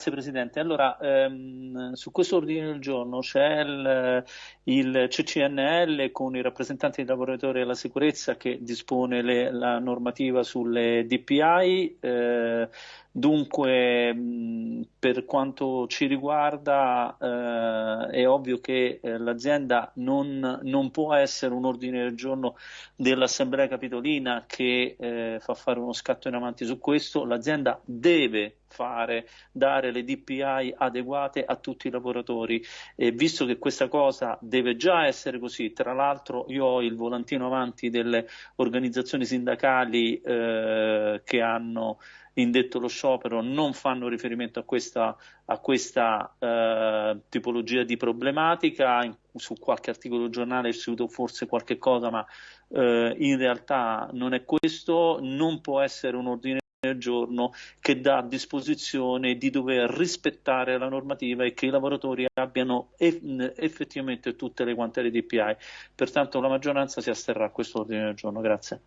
Grazie Presidente. Allora, ehm, su questo ordine del giorno c'è il, il, CCNL con i rappresentanti dei lavoratori alla sicurezza che dispone le, la normativa sulle DPI. Eh, dunque, mh, per quanto ci riguarda, eh, è ovvio che eh, l'azienda non, non, può essere un ordine del giorno dell'Assemblea Capitolina che eh, fa fare uno scatto in avanti su questo. L'azienda deve fare, dare le DPI adeguate a tutti i lavoratori. E visto che questa cosa deve già essere così, tra l'altro io ho il volantino avanti delle organizzazioni sindacali eh, che hanno indetto lo sciopero non fanno riferimento a questa, a questa eh, tipologia di problematica, in, su qualche articolo giornale è uscito forse qualche cosa, ma eh, in realtà non è questo, non può essere un ordine al giorno che dà a disposizione di dover rispettare la normativa e che i lavoratori abbiano effettivamente tutte le quante le DPI. Pertanto la maggioranza si asterrà a questo ordine del giorno. Grazie.